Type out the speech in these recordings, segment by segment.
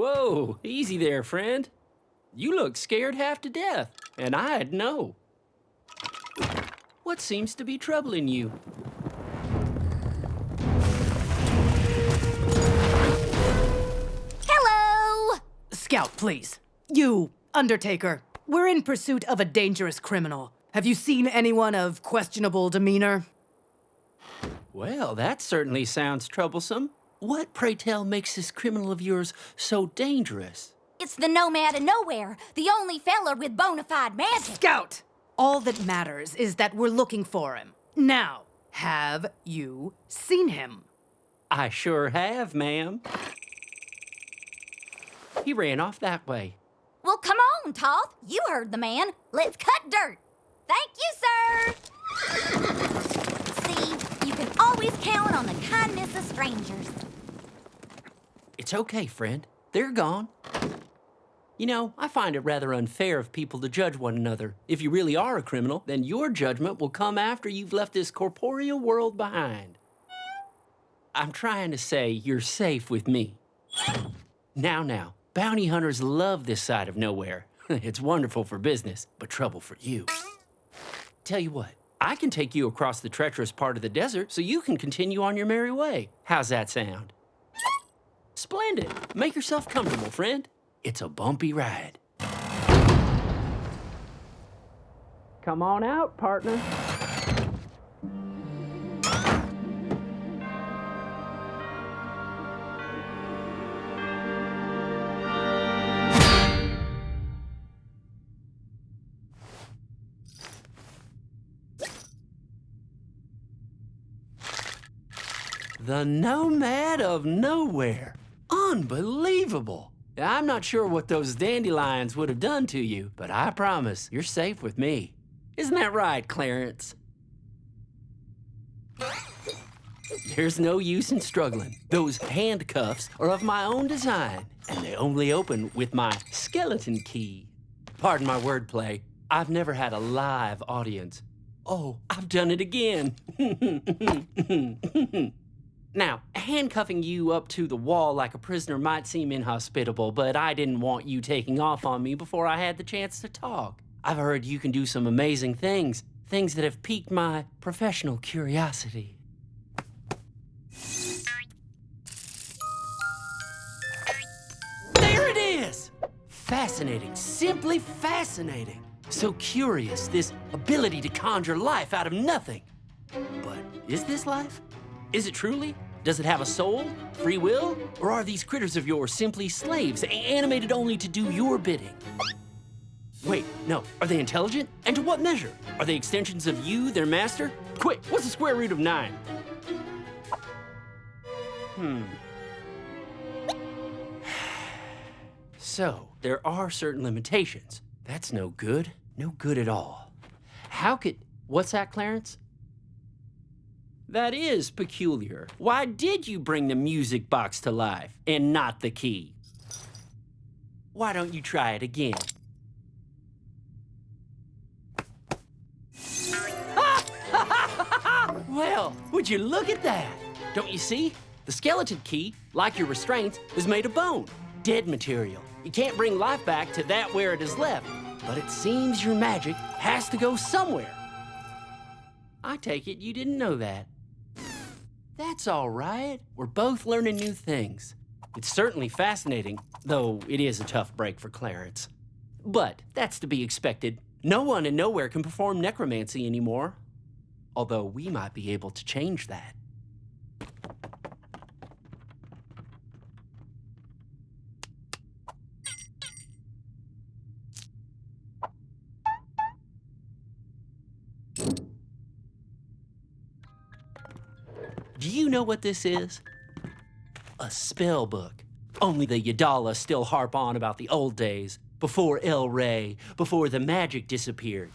Whoa, easy there, friend. You look scared half to death, and I'd know. What seems to be troubling you? Hello! Skout, please. You, Undertaker. We're in pursuit of a dangerous criminal. Have you seen anyone of questionable demeanor? Well, that certainly sounds troublesome. What, pray tell, makes this criminal of yours so dangerous? It's the nomad of nowhere, the only feller with bona fide magic. Skout! All that matters is that we're looking for him. Now, have you seen him? I sure have, ma'am. He ran off that way. Well, come on, Toth. You heard the man. Let's cut dirt. Thank you, sir. Always count on the kindness of strangers. It's okay, friend. They're gone. You know, I find it rather unfair of people to judge one another. If you really are a criminal, then your judgment will come after you've left this corporeal world behind. I'm trying to say you're safe with me. Now, now, bounty hunters love this side of nowhere. it's wonderful for business, but trouble for you. Tell you what, I can take you across the treacherous part of the desert so you can continue on your merry way. How's that sound? Splendid. Make yourself comfortable, friend. It's a bumpy ride. Come on out, partner. The Nomad of Nowhere. Unbelievable. I'm not sure what those dandelions would have done to you, but I promise you're safe with me. Isn't that right, Clarence? There's no use in struggling. Those handcuffs are of my own design, and they only open with my skeleton key. Pardon my wordplay. I've never had a live audience. Oh, I've done it again. Now, handcuffing you up to the wall like a prisoner might seem inhospitable, but I didn't want you taking off on me before I had the chance to talk. I've heard you can do some amazing things, things that have piqued my professional curiosity. There it is! Fascinating, simply fascinating. So curious, this ability to conjure life out of nothing. But is this life? Is it truly? Does it have a soul, free will? Or are these critters of yours simply slaves, animated only to do your bidding? Wait, no. Are they intelligent? And to what measure? Are they extensions of you, their master? Quick, what's the square root of nine? Hmm. So, there are certain limitations. That's no good. No good at all. How could... What's that, Clarence? That is peculiar. Why did you bring the music box to life and not the key? Why don't you try it again? well, would you look at that? Don't you see? The skeleton key, like your restraints, is made of bone, dead material. You can't bring life back to that where it is left, but it seems your magic has to go somewhere. I take it you didn't know that. That's all right. We're both learning new things. It's certainly fascinating, though it is a tough break for Clarence. But that's to be expected. No one and nowhere can perform necromancy anymore. Although we might be able to change that. Do you know what this is? A spell book. Only the Yadala still harp on about the old days, before El Rey, before the magic disappeared.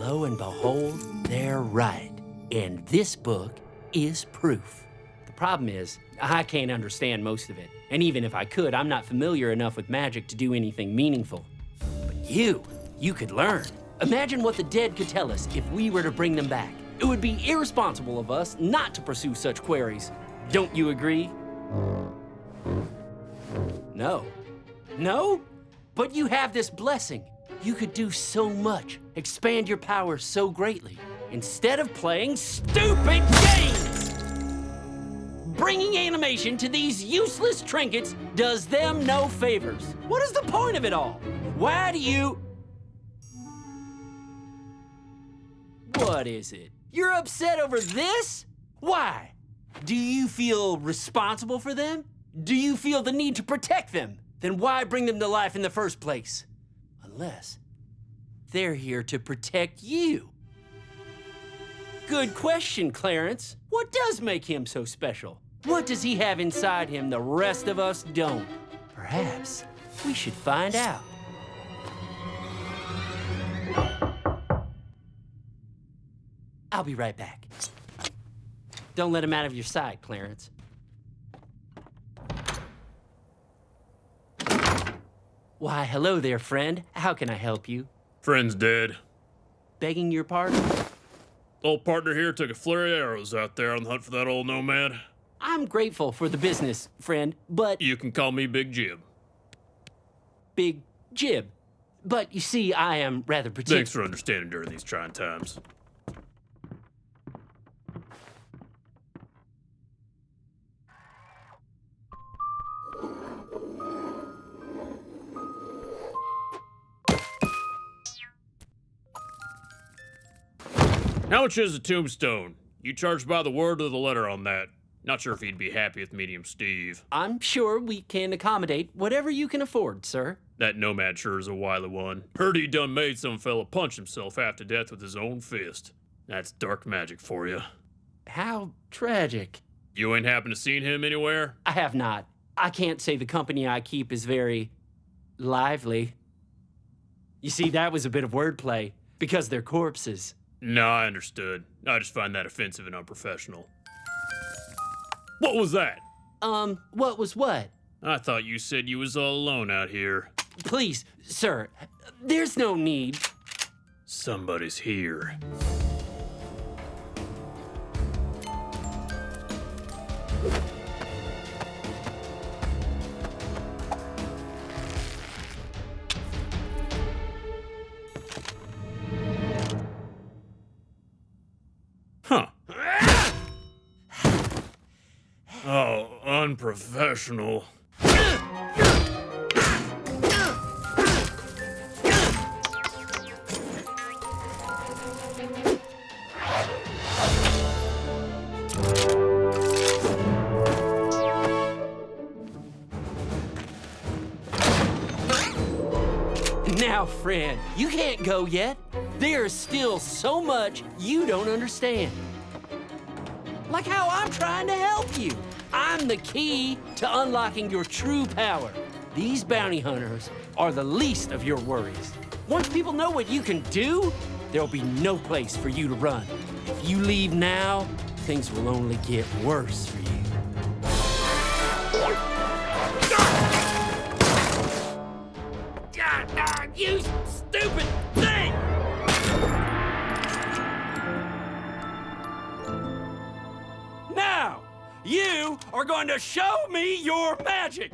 Lo and behold, they're right. And this book is proof. The problem is, I can't understand most of it. And even if I could, I'm not familiar enough with magic to do anything meaningful. But you, you could learn. Imagine what the dead could tell us if we were to bring them back. It would be irresponsible of us not to pursue such queries. Don't you agree? No. No? But you have this blessing. You could do so much, expand your power so greatly, instead of playing stupid games! Bringing animation to these useless trinkets does them no favors. What is the point of it all? Why do you... What is it? You're upset over this? Why? Do you feel responsible for them? Do you feel the need to protect them? Then why bring them to life in the first place? Unless they're here to protect you. Good question, Clarence. What does make him so special? What does he have inside him the rest of us don't? Perhaps we should find out. I'll be right back. Don't let him out of your sight, Clarence. Why, hello there, friend. How can I help you? Friend's dead. Begging your pardon? Old partner here took a flurry of arrows out there on the hunt for that old nomad. I'm grateful for the business, friend, but You can call me Big Jim. Big Jib. But you see, I am rather particular. Thanks for understanding during these trying times. How much is a tombstone? You charge by the word or the letter on that. Not sure if he'd be happy with medium Steve. I'm sure we can accommodate whatever you can afford, sir. That nomad sure is a wily one. Heard he done made some fella punch himself half to death with his own fist. That's dark magic for you. How tragic. You ain't happen to seen him anywhere? I have not. I can't say the company I keep is very lively. You see, that was a bit of wordplay because they're corpses. No, I understood. I just find that offensive and unprofessional. What was that? Um, what was what? I thought you said you was all alone out here. Please, sir, there's no need. Somebody's here. Unprofessional. Now, friend, you can't go yet. There's still so much you don't understand. Like how I'm trying to help you. I'm the key to unlocking your true power. These bounty hunters are the least of your worries. Once people know what you can do, there'll be no place for you to run. If you leave now, things will only get worse for you. You are going to show me your magic!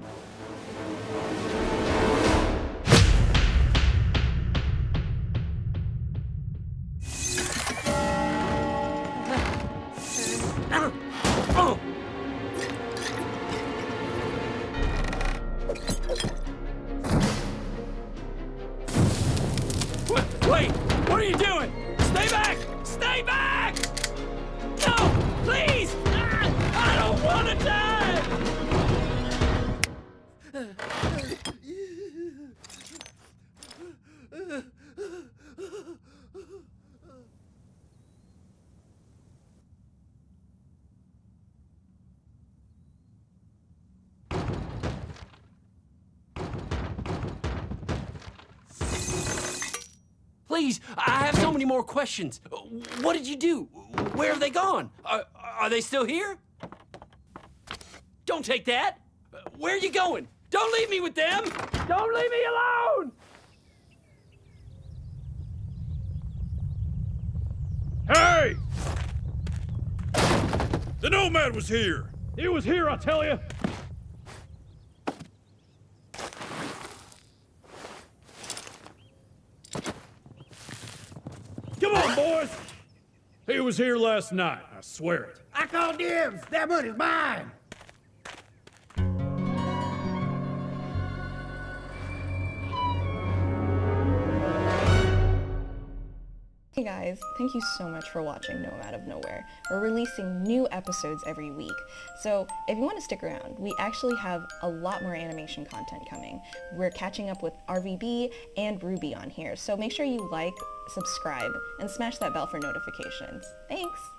Please, I have so many more questions. What did you do? Where have they gone? Are, are they still here? Don't take that. Where are you going? Don't leave me with them. Don't leave me alone. Hey! The nomad was here! He was here, I tell you! He was here last night, I swear it. I call dibs. That money's mine. Guys, thank you so much for watching Out of Nowhere. We're releasing new episodes every week, so if you want to stick around, we actually have a lot more animation content coming. We're catching up with RVB and RWBY on here, so make sure you like, subscribe, and smash that bell for notifications. Thanks!